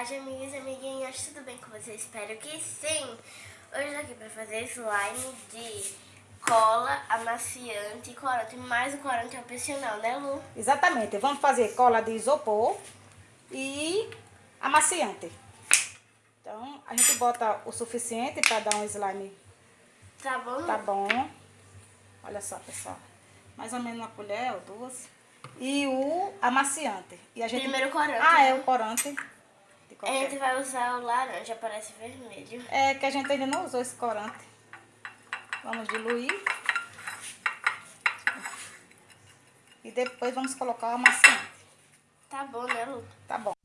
tarde, amigas e amiguinhas, tudo bem com vocês? Espero que sim! Hoje eu tô aqui pra fazer slime de cola, amaciante e corante, mais o corante é opcional, né Lu? Exatamente, vamos fazer cola de isopor e amaciante. Então, a gente bota o suficiente pra dar um slime. Tá bom? Tá bom. Olha só, pessoal. Mais ou menos uma colher ou duas. E o amaciante. E a gente... Primeiro corante. Ah, é né? o corante. A gente vai usar o laranja, parece vermelho. É que a gente ainda não usou esse corante. Vamos diluir. E depois vamos colocar o amaciante. Tá bom, né, Lu? Tá bom.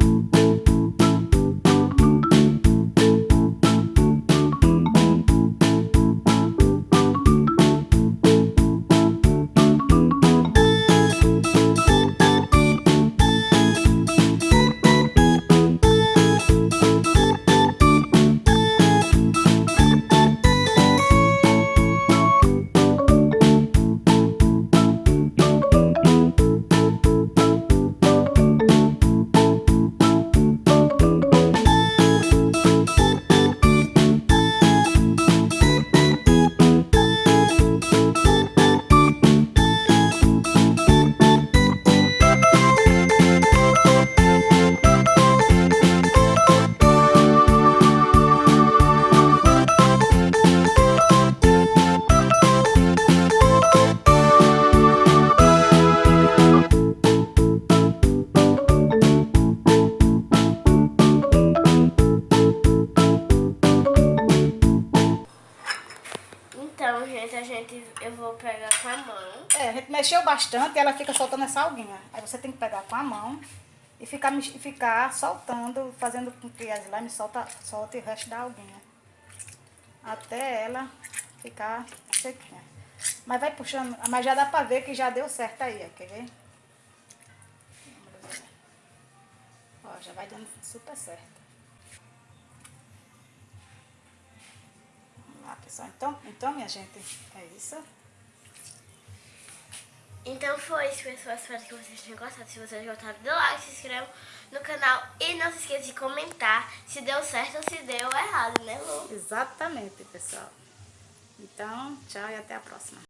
Gente, eu vou pegar com a mão. É, a gente mexeu bastante e ela fica soltando essa alguinha. Aí você tem que pegar com a mão e ficar, e ficar soltando, fazendo com que a slime solta, solte o resto da alguinha. Até ela ficar sequinha. Mas vai puxando, mas já dá pra ver que já deu certo aí, quer ver. Ó, já vai dando super certo. Pessoal. Então, então, minha gente, é isso. Então foi isso, pessoal. Espero que vocês tenham gostado. Se vocês gostaram, dê like, se inscrevam no canal e não se esqueça de comentar se deu certo ou se deu errado, né, Lu? Exatamente, pessoal. Então, tchau e até a próxima.